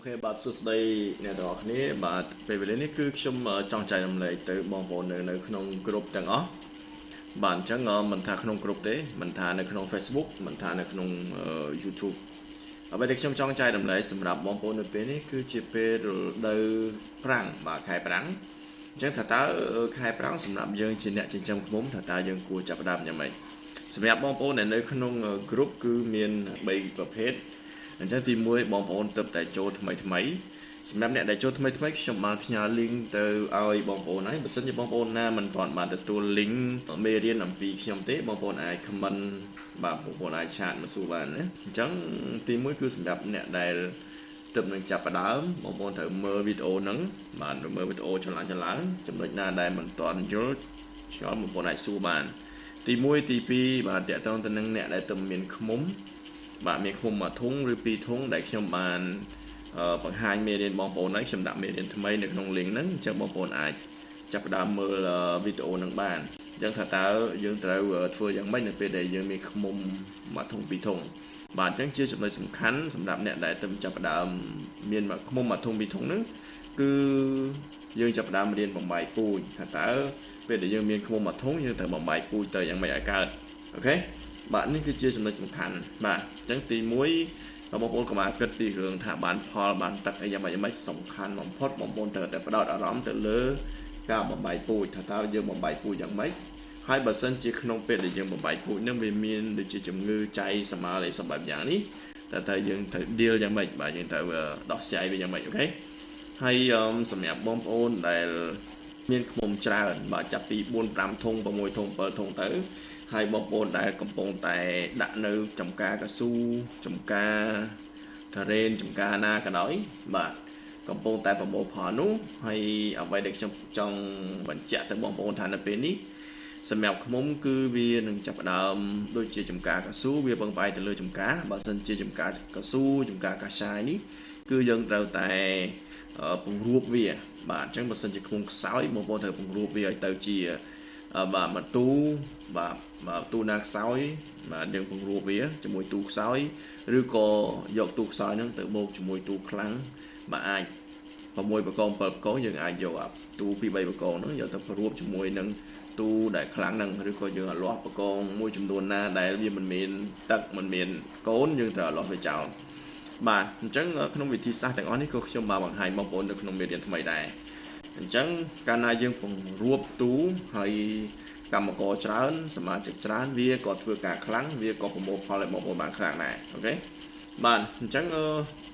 អូខេបាទសួស្តីអ្នកទាំងអស់គ្នាបាទពេលវេលានេះគឺខ្ញុំចង់ចែករំលែកទៅបងប្អូននៅនៅក្នុងក្រុមទាំងអស់បាទអញ្ចឹងមិនថាក្នុងក្រុមទេមិនថានៅក្នុង Facebook មិនថានៅក្នុង YouTube អ្វីដែលខ្ញុំចង់ចែករំលែកសម្រាប់បងប្អូននៅពេលនេះគឺជាពេលរដូវប្រាំងបាទខែប្រាំងអញ្ចឹងថាតើខែប្រាំងសម្រាប់យើងជាអ្នកចិញ្ចឹមឃ្មុំថាតើយើងគួរចាប់ផ្ដើមយ៉ាងម៉េចសម្រាប់បងប្អូនដែលនៅក្នុង group គឺមាន3ប្រភេទ អញ្ចឹងទី1បងប្អូនទៅតែចូលថ្មីថ្មីសម្រាប់អ្នកដែលចូលថ្មីថ្មីខ្ញុំបានផ្ញើ link ទៅឲ្យបងប្អូនហើយបើសិនជាបងប្អូនណាមិនទាន់បានទទួល link មេរៀនអំពីខ្ញុំទេបងប្អូនអាច comment បាទបងប្អូនអាចឆាតមកសួរបានណាអញ្ចឹងទី1គឺសម្រាប់អ្នកដែលទើបនឹងចាប់ផ្ដើមបងប្អូនត្រូវមើលវីដេអូហ្នឹងបាទមើលវីដេអូឆ្លាញ់ឆ្លាញ់ចំណុចណាដែលមិនទាន់យល់ឆ្ងល់បងប្អូនអាចសួរបាន ទី1ទី2បាទតកតងទៅនឹងអ្នកដែលទើបមានខ្មុំ បាទមានឃុំមួយធុងឬពីរធុងដែលខ្ញុំបានបង្ហាញមេរៀនបងប្អូនហើយខ្ញុំដាក់មេរៀនថ្មីនៅក្នុង link ហ្នឹងអញ្ចឹងបងប្អូនអាចចាប់ផ្ដើមមើលវីដេអូហ្នឹងបានអញ្ចឹងថាតើយើងត្រូវធ្វើយ៉ាងម៉េចនៅពេលដែលយើងមានឃុំមួយធុងពីរធុងបាទអញ្ចឹងជាចំណុចសំខាន់សម្រាប់អ្នកដែលទៅចាប់ផ្ដើមមានឃុំមួយធុងពីរធុងហ្នឹងគឺយើងចាប់ផ្ដើមរៀនបំបាយពូជថាតើពេលដែលយើងមានឃុំមួយធុងយើងត្រូវបំបាយពូជទៅយ៉ាងម៉េចឲ្យកើតអូខេ បាទនេះគឺជាចំណុចសំខាន់បាទអញ្ចឹងទី1បងប្អូនកុំអាគិតពីរឿងថាបានផលបានទឹកអីយ៉ាងម៉េចយ៉ាងម៉េចសំខាន់បំផុតបងប្អូនត្រូវតែផ្ដោតអារម្មណ៍ទៅលើ ការបំបាយពូជថាតើយើងបំបាយពូជយ៉ាងម៉េចហើយបើសិនជាក្នុងពេលដែលយើងបំបាយពូជនឹងវាមានដូចជាជំងឺចៃសម្មាលអីសម្បែបយ៉ាងនេះតើតើយើងត្រូវ deal យ៉ាងម៉េចបាទយើងត្រូវដោះស្រាយវាយ៉ាងម៉េចអូខេហើយសម្រាប់បងប្អូនដែល មានខ្មុំច្រើនបាទចាប់ពី4 5ធុង6ធុង7ធុងទៅ ហើយបងប្អូនដែលកំពុងតែដាក់នៅចំការកស៊ូចំការតារ៉េនចំការណាក៏ដោយបាទកំពុងតែប្រមូលផលនោះហើយអ្វីដែលខ្ញុំចង់បញ្ជាក់ទៅបងប្អូនថានៅពេលនេះសម្រាប់ខ្មុំគឺវានឹងចាប់ផ្ដើមដូចជាចំការកស៊ូវាពឹងផ្អែកទៅលើចំការបើសិនជាចំការកស៊ូចំការកាសាយនេះគឺយើងត្រូវតែពង្រួបវា បាទអញ្ចឹងបើសិនជាខ្មុំខ្សោយបងប្អូនត្រូវពង្រួបវាឲ្យទៅជា បាទមកទូបាទបាទទូណាខ្សោយបាទយើងពង្រួបវាជាមួយទូខ្សោយឬក៏យកទូខ្សោយហ្នឹងទៅបូកជាមួយទូខ្លាំងបាទអាច6បកង7បកងយើងអាចយកអាទូ2 3បកងហ្នឹងយកទៅព្រួបជាមួយនឹងទូដែលខ្លាំងហ្នឹងឬក៏យើងអាលាស់បកងមួយចំនួនណាដែលវាមិនមានទឹកមិនមានកូនយើងត្រូវអាលាស់វាចោលបាទអញ្ចឹងក្នុងវិធីសាស្ត្រទាំងអស់នេះក៏ខ្ញុំបានបង្ហាញបងប្អូននៅក្នុងមេរៀនថ្មីដែរ អញ្ចឹងកាលណាយើងពង្រួបទូហើយកម្មករច្រើនសមាជិកច្រើនវាក៏ធ្វើការខ្លាំងវាក៏ប្រមូលផលឲ្យបងប្អូនបានខ្លាំងដែរអូខេបាទអញ្ចឹង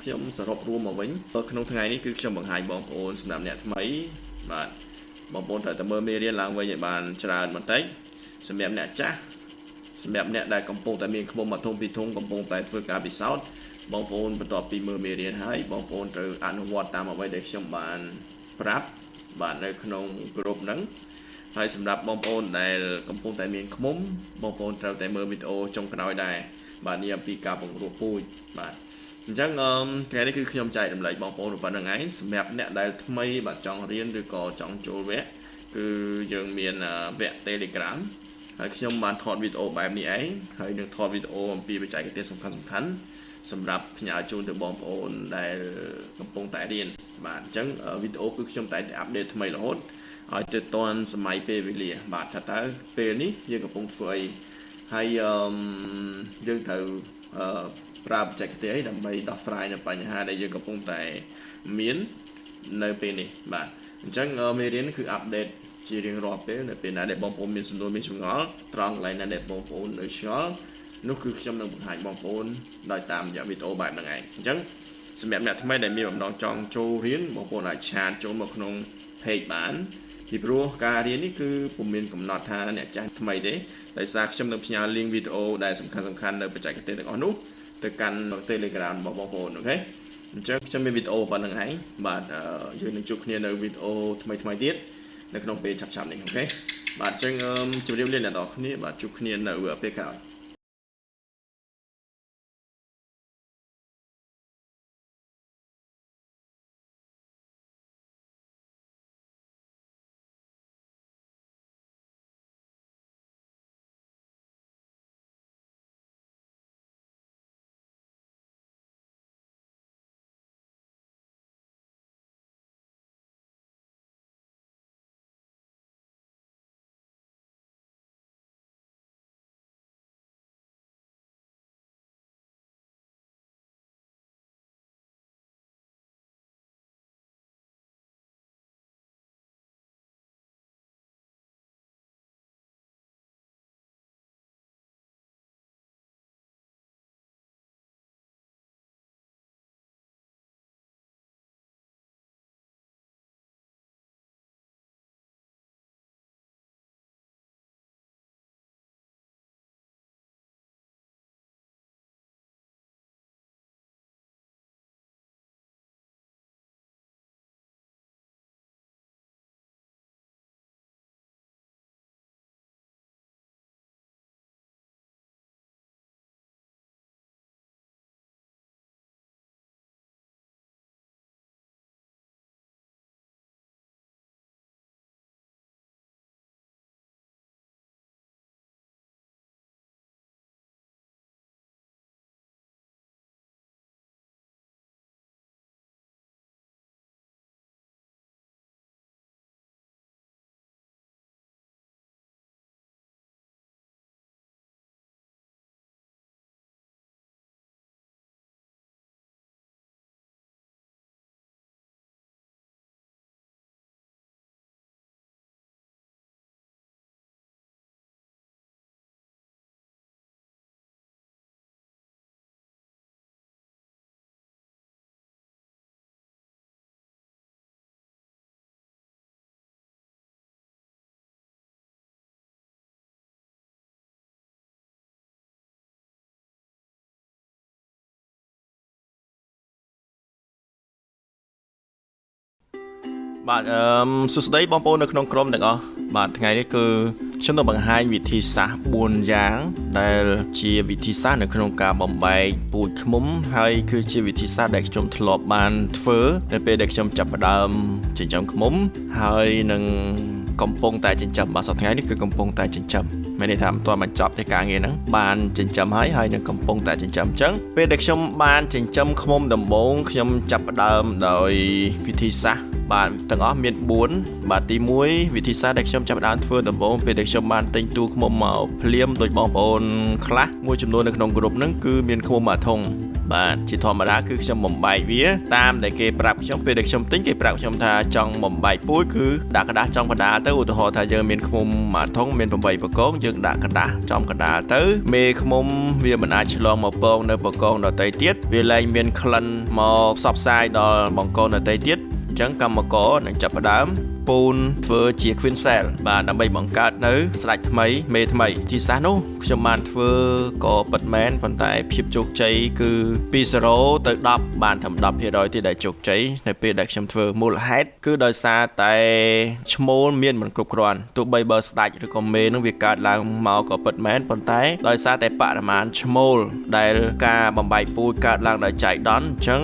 ខ្ញុំសរុបរួមមកវិញក្នុងថ្ងៃនេះគឺខ្ញុំបង្ហាញបងប្អូនសម្រាប់អ្នកថ្មីបាទបងប្អូនត្រូវតែមើលមេរៀនឡើងវិញឲ្យបានច្រើនបន្តិចសម្រាប់អ្នកចាស់សម្រាប់អ្នកដែលកំពុងតែមានខ្មុំមួយធុងពីរធុងកំពុងតែធ្វើការពិសោធន៍បងប្អូនបន្ទាប់ពីមើលមេរៀនហើយបងប្អូនត្រូវអនុវត្តតាមអ្វីដែលខ្ញុំបានប្រាប់ បាទនៅក្នុងក្រុមហ្នឹងហើយសម្រាប់បងប្អូនដែលកំពុងតែមានខ្មុំបងប្អូនត្រូវតែមើលវីដេអូចុងក្រោយដែរបាទនេះអំពីការបង្រួបពូជបាទអញ្ចឹងថ្ងៃនេះគឺខ្ញុំចែករំលែកបងប្អូនប៉ុណ្្នឹងឯងសម្រាប់អ្នកដែលថ្មីបាទចង់រៀនឬក៏ចង់ចូលវគ្គគឺយើងមានវគ្គ Telegram ហើយខ្ញុំបានថតវីដេអូបែបនេះឯងហើយនឹងថតវីដេអូអំពីបច្ចេកទេសសំខាន់សំខាន់ សម្រាប់ផ្ញើជូនទៅបងប្អូនដែលកំពុងតែរៀនបាទអញ្ចឹងវីដេអូគឺខ្ញុំតែតែអាប់ដេតថ្មីរហូតឲ្យទៅតាន់សម័យពេលវេលា បាទថាតើពេលនេះយើងកំពុងធ្វើអីហើយយើងត្រូវប្រើបច្ចេកទេសអីដើម្បីដោះស្រាយនៅបញ្ហាដែលយើងកំពុងតែមាននៅពេលនេះបាទអញ្ចឹងមេរៀនគឺអាប់ដេតជារៀងរាល់ពេលនៅពេលណាដែលបងប្អូនមានសំណួរមានចម្ងល់ត្រង់កន្លែងណាដែលបងប្អូននៅឆ្ងល់ នោះគឺខ្ញុំនឹងបង្ហាញបងប្អូនដោយតាមរយៈវីដេអូបែបហ្នឹងឯងអញ្ចឹងសម្រាប់អ្នកថ្មីដែលមានបំណងចង់ចូលរៀនបងប្អូនអាចឆាតចូលមកក្នុង page បានពីព្រោះការរៀននេះគឺពុំមានកំណត់ថាអ្នកចាស់ថ្មីទេដោយសារខ្ញុំនឹងផ្ញើ link វីដេអូដែលសំខាន់សំខាន់នៅបច្ចេកទេសទាំងអស់នោះទៅកាន់ Telegram របស់បងប្អូនអូខេអញ្ចឹងខ្ញុំមានវីដេអូប៉ុណ្្នឹងឯងបាទយើងនឹងជួបគ្នានៅវីដេអូថ្មីថ្មីទៀតនៅក្នុងពេលឆាប់ៗនេះអូខេបាទអញ្ចឹងជម្រាបលាអ្នកនរគ្នាបាទជួបគ្នានៅពេលក្រោយ បាទអឺសួស្តីបងប្អូននៅក្នុងក្រុមទាំងអស់បាទថ្ងៃនេះគឺខ្ញុំនឹងបង្ហាញវិធីសាស្ត្រ4យ៉ាង ដែលជាវិធីសាស្ត្រនៅក្នុងការបំបែកពូជឃ្មុំហើយគឺជាវិធីសាស្ត្រដែលខ្ញុំធ្លាប់បានធ្វើនៅពេលដែលខ្ញុំចាប់ផ្ដើមចិញ្ចឹមឃ្មុំហើយនឹងកំពុងតែចិញ្ចឹមបាទសប្តាហ៍ថ្ងៃនេះគឺកំពុងតែចិញ្ចឹមមានន័យថាមិនទាន់បញ្ចប់ទេការងារហ្នឹងបានចិញ្ចឹមហើយហើយនឹងកំពុងតែចិញ្ចឹមអញ្ចឹងពេលដែលខ្ញុំបានចិញ្ចឹមឃ្មុំដំបូងខ្ញុំចាប់ផ្ដើមដោយវិធីសាស្ត្រ បាទទាំងអស់មាន4បាទទី1វិធីសាស្ត្រដែលខ្ញុំចាប់ផ្ដើមធ្វើដំបូងពេលដែលខ្ញុំបានទិញទូឃ្មុំមកភ្លាមដោយបងប្អូនខ្លះមួយចំនួននៅក្នុងក្រុមហ្នឹងគឺមានឃ្មុំមួយធុងបាទជាធម្មតាគឺខ្ញុំបំបែកវាតាមដែលគេប្រាប់ខ្ញុំពេលដែលខ្ញុំទិញគេប្រាប់ខ្ញុំថាចង់បំបែកពូជគឺដាក់กระดาษចំកណ្ដាលទៅឧទាហរណ៍ថាយើងមានឃ្មុំមួយធុងមាន8បកងយើងដាក់กระดาษចំកណ្ដាលទៅមេឃ្មុំវាមិនអាចឆ្លងមកពងនៅបកងដទៃទៀតវាលែងមានក្លិនមកផ្សព្វផ្សាយដល់បង្គោលដទៃទៀត អញ្ចឹងកម្មករនឹងចាប់ផ្ដើម ពូនធ្វើជា Queen Cell បាទដើម្បីបង្កើតនៅស្ដេចថ្មីមេថ្មីទីសាសនោះខ្ញុំបានធ្វើក៏ពិតមែនប៉ុន្តែភាពជោគជ័យគឺពី0ទៅ10បានត្រឹម10%ទេដែលជោគជ័យនៅពេលដែលខ្ញុំធ្វើមូលហេតុគឺដោយសារតែឈ្មោលមានមិនគ្រប់គ្រាន់ទោះបីបើស្ដេចឬក៏មេនឹងវាកើតឡើងមកក៏ពិតមែនប៉ុន្តែដោយសារតែបរិមាណឈ្មោលដែលការបំបែកពូជកើតឡើងដោយចៃដន្យអញ្ចឹង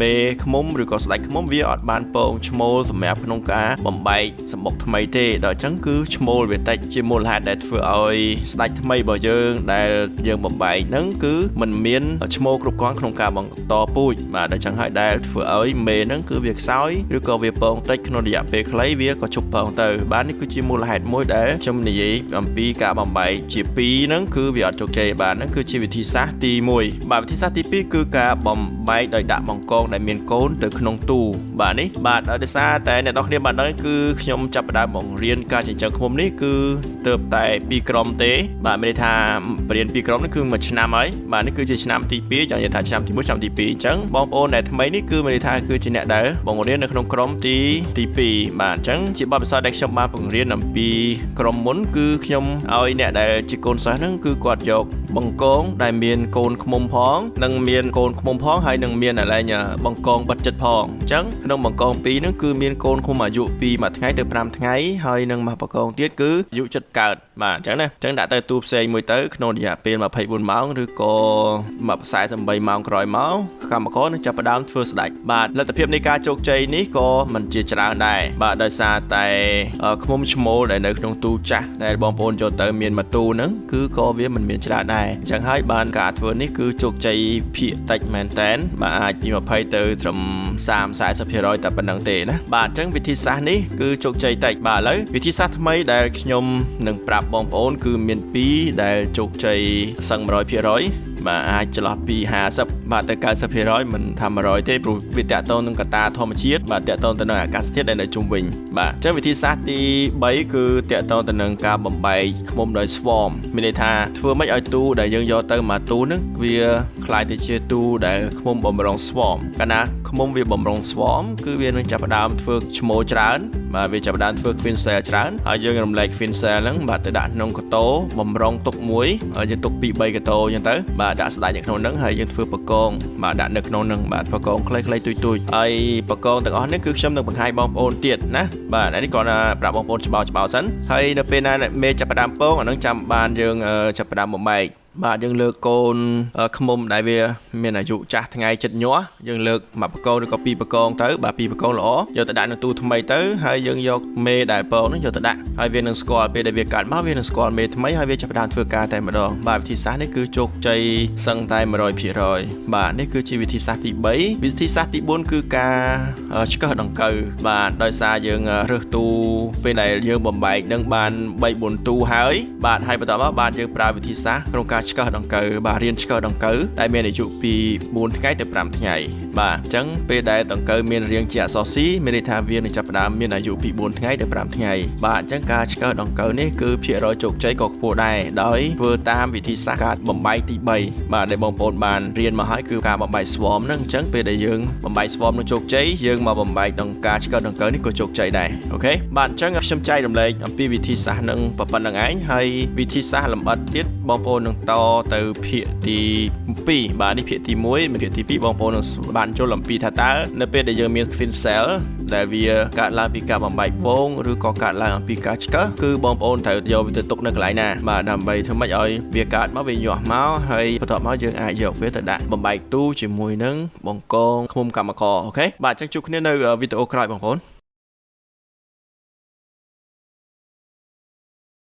មេឃ្មុំឬក៏ស្ដេចឃ្មុំវាអត់បានពងឈ្មោលសម្រាប់ក្នុងការបំបែកសម្បុកថ្មីទេដល់អញ្ចឹងគឺឈ្មោលវាតិចជាមូលហេតុដែលធ្វើឲ្យស្ដេចថ្មីរបស់យើងដែលយើងបំបែកហ្នឹងគឺมันមានឈ្មោលគ្រប់គ្រាន់ក្នុងការបន្តពូជបាទដល់អញ្ចឹងហើយដែលធ្វើឲ្យមេហ្នឹងគឺវាខ្សោយឬក៏វាពងតិចក្នុងរយៈពេលខ្លីវាក៏ជប់ពងទៅបាទនេះគឺជាមូលហេតុមួយដែលខ្ញុំនិយាយអំពីការបំបែកជា2ហ្នឹងគឺវាអត់ជោគជ័យបាទហ្នឹងគឺជាវិធីសាស្ត្រទី1បាទវិធីសាស្ត្រទី2គឺការបំបែកដោយដាក់បង្កងដែលមានកូនទៅក្នុងទូបាទនេះបាទដោយសារតែអ្នកនរគ្នាបានដឹងគឺខ្ញុំចាប់ផ្ដើមបង្រៀនការចិញ្ចឹមឃ្មុំនេះគឺទៅតែ2ក្រុមទេ បាទមានន័យថាបរៀន2ក្រុមនេះគឺមួយឆ្នាំហើយបាទនេះគឺជាឆ្នាំទី2ចង់និយាយថាឆ្នាំទី1ឆ្នាំទី2អញ្ចឹងបងប្អូនដែលថ្មីនេះគឺមានន័យថាគឺជាអ្នកដែលបង្រៀននៅក្នុងក្រុមទីទី2បាទអញ្ចឹងជាបទពិសោធន៍ដែលខ្ញុំបានបង្រៀនអំពីក្រុមមុនគឺខ្ញុំឲ្យអ្នកដែលជាកូនសិស្សហ្នឹងគឺគាត់យកបង្កងដែលមានកូនឃ្មុំផងនិងមានកូនឃ្មុំផងហើយនឹងមានអាឡែងបង្កងបិទចិត្តផងអញ្ចឹងក្នុងបង្កង2ហ្នឹងគឺមានកូនឃ្មុំអាយុពីមួយថ្ងៃទៅ5ថ្ងៃហើយនឹងមកបង្កងទៀតគឺអាយុចិត្តកើតបាទអញ្ចឹងណាអញ្ចឹងដាក់ទៅទូផ្សេងមួយទៅក្នុងរយៈពេល24ម៉ោងឬក៏48ម៉ោងក្រោយមកកម្មករនឹងចាប់ផ្ដើមធ្វើស្ដេចបាទលទ្ធភាពនៃការជោគជ័យនេះក៏មិនជាច្រើនដែរបាទដោយសារតែឃ្មុំឈ្មោលដែលនៅក្នុងទូចាស់ដែលបងប្អូនចូលទៅមានមួយទូហ្នឹងគឺក៏វាមិនមានច្រើនដែរអញ្ចឹងហើយបានការធ្វើនេះគឺជោគជ័យភាគតិចមែនតែនបាទអាចពី20ទៅត្រឹម30 40%តែប៉ុណ្្នឹងទេណាបាទអញ្ចឹងវិធីសាស្ត្រនគឺជោគជ័យតិចបាទឥឡូវវិធីសាស្ត្រថ្មីដែលខ្ញុំនឹងប្រាប់បងប្អូនគឺមាន2ដែលជោគជ័យសឹង100%បាទអាចចន្លោះពី50បាទទៅ90%មិនថា100ទេព្រោះវាតកតងនឹងកត្តាធម្មជាតិបាទតកតងទៅនឹងអាកាសធាតុដែលនៅជុំវិញបាទអញ្ចឹងវិធីសាស្ត្រទី3គឺតកតងទៅនឹងការបំបែកឃ្មុំដោយ swarm មានន័យថាធ្វើម៉េចឲ្យទូដែលយើងយកទៅមកទូនឹងវាคล้ายទៅជាទូដែលឃ្មុំបំរុង swarm កាលណា ឃ្មុំវាបំរុង swarm គឺវានឹងចាប់ផ្ដើមធ្វើឈ្មោលច្រើនបាទវាចាប់ផ្ដើមធ្វើ queen cell ច្រើនហើយយើងរំលែក queen cell ហ្នឹងបាទទៅដាក់ក្នុងកតោបំរុងទុកមួយហើយយើងទុកពី3កតោអញ្ចឹងទៅបាទដាក់ស្ដាច់នៅក្នុងហ្នឹងហើយយើងធ្វើបកងបាទដាក់នៅក្នុងហ្នឹងបាទបកងខ្លីៗទុយទុយហើយបកងទាំងអស់នេះគឺខ្ញុំនឹងបង្ហាញបងប្អូនទៀតណាបាទនេះគ្រាន់តែប្រាប់បងប្អូនច្បាស់ច្បាស់សិនហើយនៅពេលណាមេចាប់ផ្ដើមពងអានឹងចាំបានយើងចាប់ផ្ដើមបំបែក បាទយើងលើកកូនខ្មុំដែលវាមានអាយុចាស់ថ្ងៃចិត្តញាស់យើងលើកមួយបកងឬក៏ពីរបកងទៅបាទពីរបកងល្អយកទៅដាក់នៅទូថ្មីទៅហើយយើងយកមេដែលពងនោះយកទៅដាក់ហើយវានឹងស្គាល់ពេលដែលវាកាត់មកវានឹងស្គាល់មេថ្មីហើយវាចាប់ផ្ដើមធ្វើការតែម្ដងបាទវិធីសាស្ត្រនេះគឺជោគជ័យសឹងតែ100%បាទនេះគឺជាវិធីសាស្ត្រទី3វិធីសាស្ត្រទី4គឺការឆ្កឹះដង្កូវបាទដោយសារយើងរើសទូពេលដែលយើងបំបែកនឹងបាន3 4ទូហើយបាទហើយបន្តមកបាទយើងប្រើវិធីសាស្ត្រក្នុងការឆ្កឹះដង្កូវបាទរៀនឆ្កឹះដង្កូវដែលមានអាយុពី4ថ្ងៃទៅ5ថ្ងៃបាទអញ្ចឹងពេលដែលដង្កូវមានរាងជាអក្សរ C មានន័យថាវានឹងចាប់ផ្ដើមមានអាយុពី4ថ្ងៃទៅ5ថ្ងៃបាទអញ្ចឹងការឆ្កឹះដង្កូវនេះគឺភាគរយជោគជ័យក៏ខ្ពស់ដែរដោយធ្វើតាមវិធីសាស្ត្រការបំបែកទី3បាទដែលបងប្អូនបានរៀនមកហើយគឺការបំបែក swarm ហ្នឹងអញ្ចឹងពេលដែលយើងបំបែក swarm នឹងជោគជ័យយើងមកបំបែកដង្ការឆ្កឹះដង្កូវនេះក៏ជោគជ័យដែរអូខេបាទអញ្ចឹងខ្ញុំចែករំលែកអំពីវិធីសាស្ត្រនឹងប៉ុណ្្នឹងឯងហើយវិធីសាស្ត្រលម្អិតទៀតបងប្អូននឹងតទៅភាគទី2បាទនេះភាគទី1មានភាគទី2បងប្អូននឹងបានចូលអំពីថាតើនៅពេលដែលយើងមាន fin cell ដែលវាកើតឡើងពីការបំបែកពងឬក៏កើតឡើងអំពីការឆ្កឹះគឺបងប្អូនត្រូវយកវាទៅទុកនៅកន្លែងណាបាទដើម្បីធ្វើម៉េចឲ្យវាកើតមកវាញាស់មកហើយបន្ទាប់មកយើងអាចយកវាទៅដាក់បំបែកទូជាមួយនឹងបង្កងឃុំកម្មករអូខេបាទអញ្ចឹងជួបគ្នានៅវីដេអូក្រោយបងប្អូន